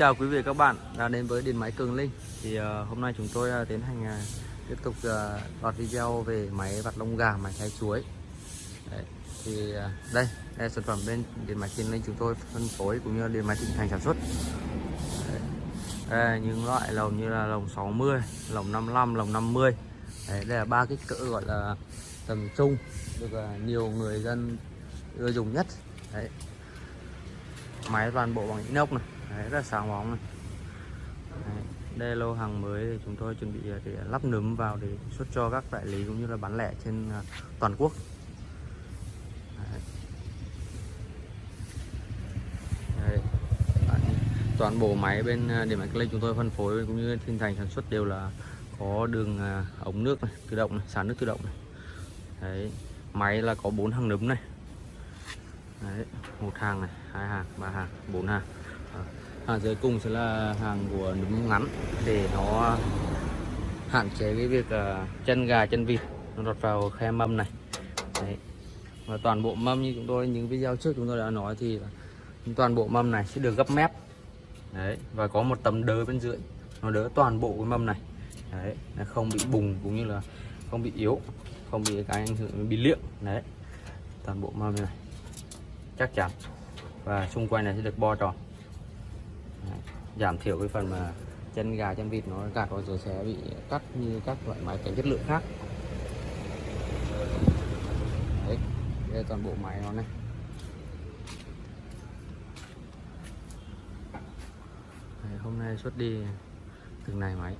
Chào quý vị các bạn đã đến với điện máy Cường Linh. Thì uh, hôm nay chúng tôi uh, tiến hành uh, tiếp tục uh, loạt video về máy vặt lông gà máy thái chuối. Đấy, thì uh, đây đây là sản phẩm bên điện máy Cường Linh chúng tôi phân phối cũng như điện máy thịnh thành sản xuất. Đấy. Đây là những loại lồng như là lồng 60 lồng 55 lồng 50 Đấy, đây là ba kích cỡ gọi là tầm trung được uh, nhiều người dân ưa dùng nhất. Đấy. máy toàn bộ bằng inox này. Đấy, rất là sáng bóng này Đấy, đây lô hàng mới thì chúng tôi chuẩn bị ờ, để lắp nấm vào để xuất cho các đại lý cũng như là bán lẻ trên ờ, toàn quốc Đấy. Đấy. toàn bộ máy bên ờ, điện máy Clay chúng tôi phân phối cũng như thiên thành sản xuất đều là có đường ống nước này, tự động này, xả nước tự động này. Đấy. máy là có bốn hàng nấm này Đấy, một hàng này hai hàng ba hàng bốn hàng hàng dưới cùng sẽ là hàng của núm ngắn để nó hạn chế cái việc uh, chân gà chân vịt nó lọt vào khe mâm này Đấy. và toàn bộ mâm như chúng tôi những video trước chúng tôi đã nói thì toàn bộ mâm này sẽ được gấp mép Đấy. và có một tấm đỡ bên dưới nó đỡ toàn bộ cái mâm này Đấy. Nó không bị bùng cũng như là không bị yếu không bị cái ảnh hưởng bị liệng đấy toàn bộ mâm này chắc chắn và xung quanh này sẽ được bo tròn Đấy. giảm thiểu cái phần mà chân gà chân vịt nó gạt vào rồi sẽ bị cắt như các loại máy kém chất lượng khác. Đấy đây là toàn bộ máy nó này. Đấy, hôm nay xuất đi từng này máy.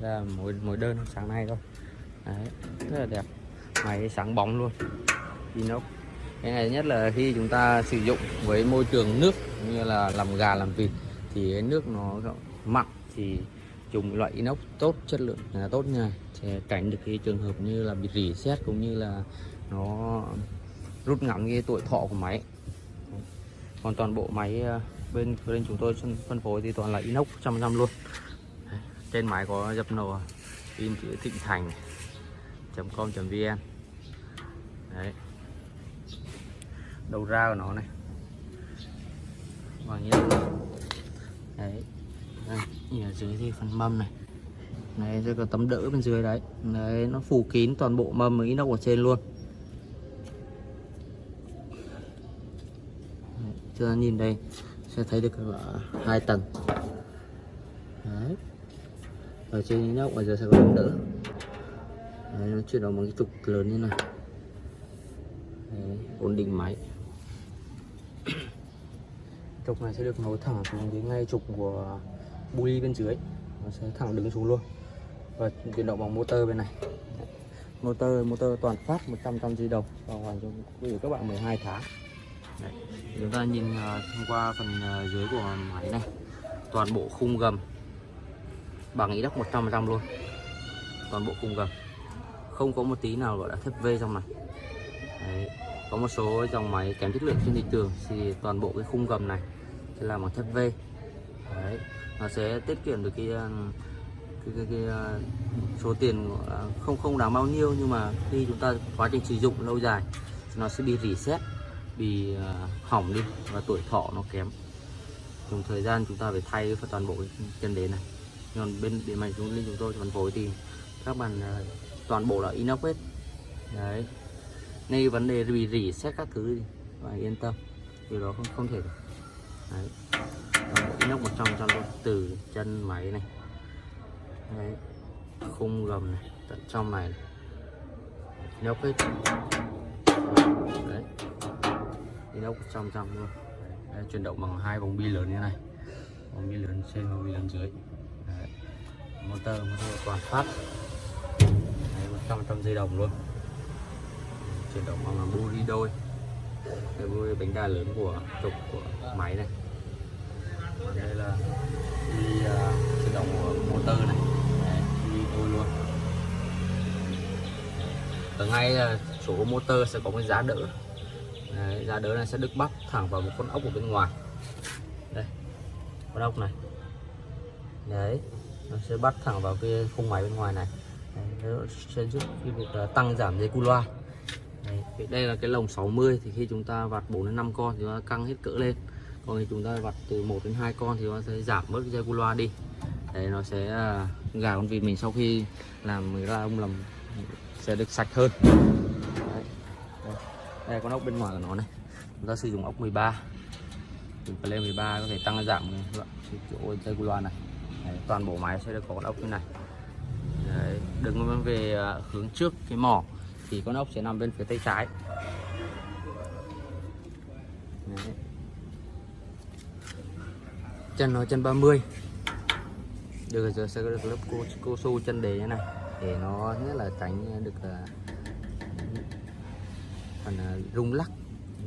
Là mỗi mỗi đơn sáng nay thôi. Đấy, rất là đẹp. Máy sáng bóng luôn. Inox. Cái này nhất là khi chúng ta sử dụng với môi trường nước như là làm gà làm vịt thì cái nước nó mặn thì dùng loại inox tốt, chất lượng là tốt nha. Sẽ tránh được cái trường hợp như là bị rỉ sét cũng như là nó rút ngắn cái tuổi thọ của máy. Còn toàn bộ máy ờ, bên bên chúng tôi phân phối thì toàn là inox trăm trăm luôn. Trên máy có dập nổ, in chữ thịnh thành com vn. Đấy. Đầu ra của nó này. Và như đấy. Đây, ở dưới thì phần mâm này. Này rồi có tấm đỡ bên dưới đấy. Đấy nó phủ kín toàn bộ mâm với inox ở trên luôn. Đấy, chưa nhìn đây sẽ thấy được là hai tầng. Đấy. Ở trên inox ở dưới sẽ có tấm đỡ. Đấy, nó chuyển động bằng cái trục lớn như này. Đấy, ổn định máy trục này sẽ được nối thẳng xuống đến ngay trục của buli bên dưới. Nó sẽ thẳng đứng xuống luôn. Và chuyển động bằng motor bên này. Motor motor toàn phát 100 trăm di đồng bảo hành cho quý vị các bạn 12 tháng. Đấy. chúng ta nhìn uh, thông qua phần uh, dưới của máy này. Toàn bộ khung gầm. Bằng inox 100 trăm luôn. Toàn bộ khung gầm. Không có một tí nào gọi là thép V trong này. Đấy. có một số dòng máy kém chất lượng trên thị trường thì toàn bộ cái khung gầm này sẽ làm bằng thép V. Đấy. nó sẽ tiết kiệm được cái um, cái, cái, cái, uh, số tiền uh, không không đáng bao nhiêu nhưng mà khi chúng ta quá trình sử dụng lâu dài nó sẽ bị reset bị uh, hỏng đi và tuổi thọ nó kém. Dùng thời gian chúng ta phải thay toàn bộ chân đế này. Còn bên điện máy chúng chúng tôi phân phối thì các bạn toàn bộ là inox hết. Đấy. Nên vấn đề bị rỉ xét các thứ thì yên tâm. Điều đó không không thể được đấy. Inox 100 trăm luôn từ chân máy này. Đấy. Khung gầm này tận trong này nhóc hết. Đấy. Inox 100 trăm luôn. Đấy, chuyển động bằng hai vòng bi lớn như này. Vòng bi lớn trên vòng bi lớn dưới. Đấy. motor motor toàn phát. Đấy, 100 trăm dây đồng luôn. Chuyển động bằng bu đi đôi đây là bánh đa lớn của trục của máy này. Đây là đi à, chuyển động của motor này. Đấy, đi thôi luôn. Ở ngay là chỗ motor sẽ có cái giá đỡ. Đấy, giá đỡ này sẽ được bắt thẳng vào một con ốc ở bên ngoài. Đây con ốc này. Đấy nó sẽ bắt thẳng vào cái khung máy bên ngoài này. Đấy, nó sẽ giúp cái việc à, tăng giảm dây cu loa đây là cái lồng 60 thì khi chúng ta vặt 4 đến 5 con thì chúng ta căng hết cỡ lên. Còn khi chúng ta vặt từ 1 đến 2 con thì nó sẽ giảm bớt cái dây cu loa đi. Đấy nó sẽ à, gà con vịt mình sau khi làm ra ông làm sẽ được sạch hơn. Đấy. Đây. đây con ốc bên ngoài của nó này. Chúng ta sử dụng ốc 13 từ lên 13 có thể tăng giảm các chỗ dây cu loa này. Đấy, toàn bộ máy sẽ được có con ốc như này. Đấy, đứng về à, hướng trước cái mỏ thì con ốc sẽ nằm bên phía tay trái đấy. chân nó chân 30 được rồi sẽ có được lớp cô cô su chân đề như này để nó nhất là tránh được uh, phần uh, rung lắc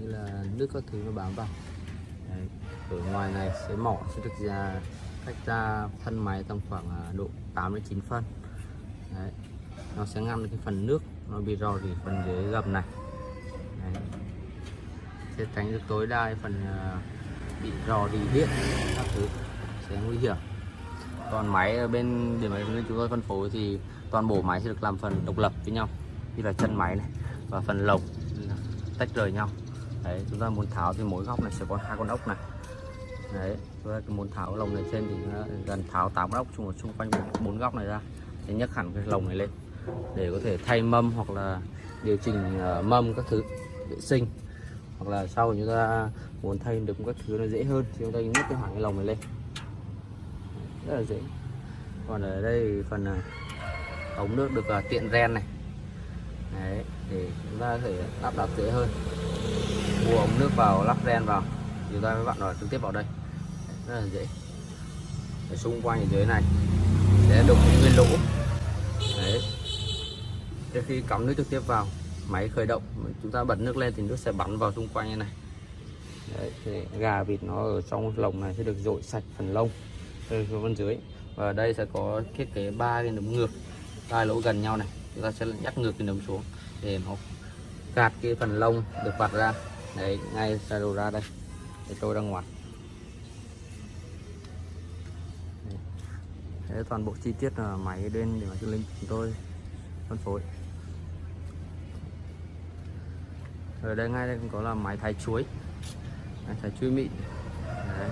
như là nước các thứ nó bám vào Đấy. ở ngoài này sẽ mỏ sẽ được ra cách ra thân máy tầm khoảng uh, độ 8 đến 9 phân Đấy. nó sẽ ngăn được cái phần nước nó bị rò rỉ phần dưới gầm này. Đấy. sẽ tránh được tối đa cái phần à, bị rò rỉ điện, các thứ. Sẽ nguy hiểm. Còn máy ở bên, để máy bên chúng tôi phân phối thì toàn bộ máy sẽ được làm phần độc lập với nhau. Như là chân máy này và phần lồng, tách rời nhau. Đấy, chúng ta muốn tháo thì mỗi góc này sẽ có hai con ốc này. Đấy, chúng ta muốn tháo lồng này trên thì gần tháo tám ốc chung, xung quanh bốn góc này ra. Để nhấc hẳn cái lồng này lên để có thể thay mâm hoặc là điều chỉnh ờ, mâm các thứ vệ sinh. Hoặc là sau chúng ta muốn thay được các thứ nó dễ hơn thì chúng ta nhấc cái hẳn cái lồng này lên. Rất là dễ. Còn ở đây phần ờ, ống nước được ờ, tiện ren này. Đấy, để chúng ta có thể lắp đặt dễ hơn. Mua ống nước vào lắp ren vào. Chúng ta mới bạn nói trực tiếp vào đây. Rất là dễ. Ở xung quanh ở dưới này. Sẽ đục những cái lỗ trước khi cắm nước trực tiếp vào máy khởi động chúng ta bật nước lên thì nước sẽ bắn vào xung quanh như này. Đấy, thì gà vịt nó ở trong lồng này sẽ được dội sạch phần lông từ bên dưới. Và ở đây sẽ có thiết kế ba cái nấm ngược hai lỗ gần nhau này. Chúng ta sẽ nhắc ngược cái nấm xuống để nó gạt cái phần lông được vặt ra. Đấy ngay ra đầu ra đây để tôi ra ngoài. Đấy, toàn bộ chi tiết là máy bên để mà cho linh chúng tôi phân phối. Ở đây ngay đây cũng có là máy thái chuối. Máy thái chuối mịn. Đấy.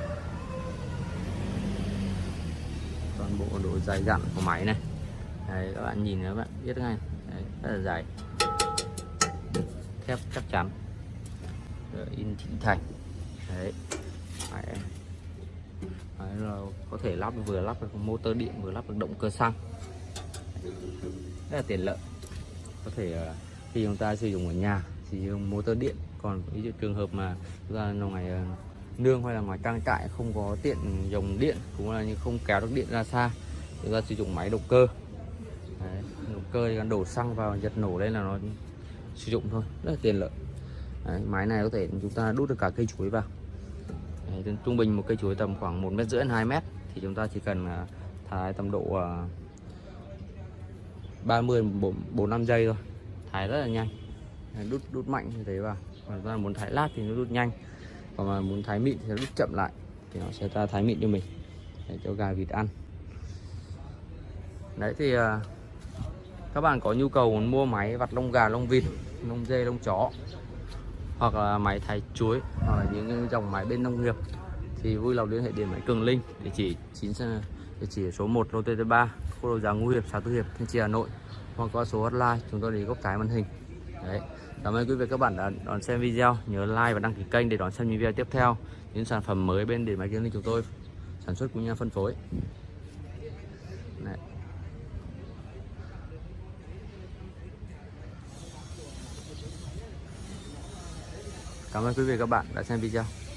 toàn bộ độ dài dặn của máy này. Đấy, các bạn nhìn các bạn biết ngay. Đấy, rất là dài thép chắc chắn. Rồi, in chỉnh thành. Đấy. Máy, Đấy, là có thể lắp vừa lắp được motor điện vừa lắp được động cơ xăng. Rất là tiện lợi. Có thể ờ, khi chúng ta sử dụng ở nhà chỉ dùng motor điện. Còn ví dụ trường hợp mà chúng ta ngoài ờ, nương hay là ngoài trang trại không có tiện dòng điện cũng là như không kéo được điện ra xa chúng ta sử dụng máy động cơ. Đấy, động cơ thì đổ xăng vào giật nổ lên là nó sử dụng thôi rất là tiện lợi. Đấy, máy này có thể chúng ta đút được cả cây chuối vào. Đấy, trung bình một cây chuối tầm khoảng một mét rưỡi hai mét thì chúng ta chỉ cần ờ, thái tầm độ 30 4 5 giây thôi thái rất là nhanh đút đút mạnh như thế vào. Còn ra muốn thái lát thì nó đút nhanh. Còn mà muốn thái mịn thì nó đút chậm lại. Thì nó sẽ ra thái mịn cho mình. Để cho gà vịt ăn. Đấy thì à, các bạn có nhu cầu muốn mua máy vặt lông gà, lông vịt, lông dê, lông chó, hoặc là máy thái chuối, hoặc là những dòng máy bên nông nghiệp, thì vui lòng liên hệ điện máy Cường Linh, địa chỉ 9 địa chỉ số 1 lô T3 khu đô giá Ngũ Hiệp, xã Tư Hiệp, Thanh Trì, Hà Nội, hoặc qua số hotline chúng tôi để góc trái màn hình đấy. Cảm ơn quý vị các bạn đã đón xem video. Nhớ like và đăng ký kênh để đón xem những video tiếp theo. Những sản phẩm mới bên điện máy kiến Linh chúng tôi sản xuất cũng như phân phối. Đấy. Cảm ơn quý vị các bạn đã xem video.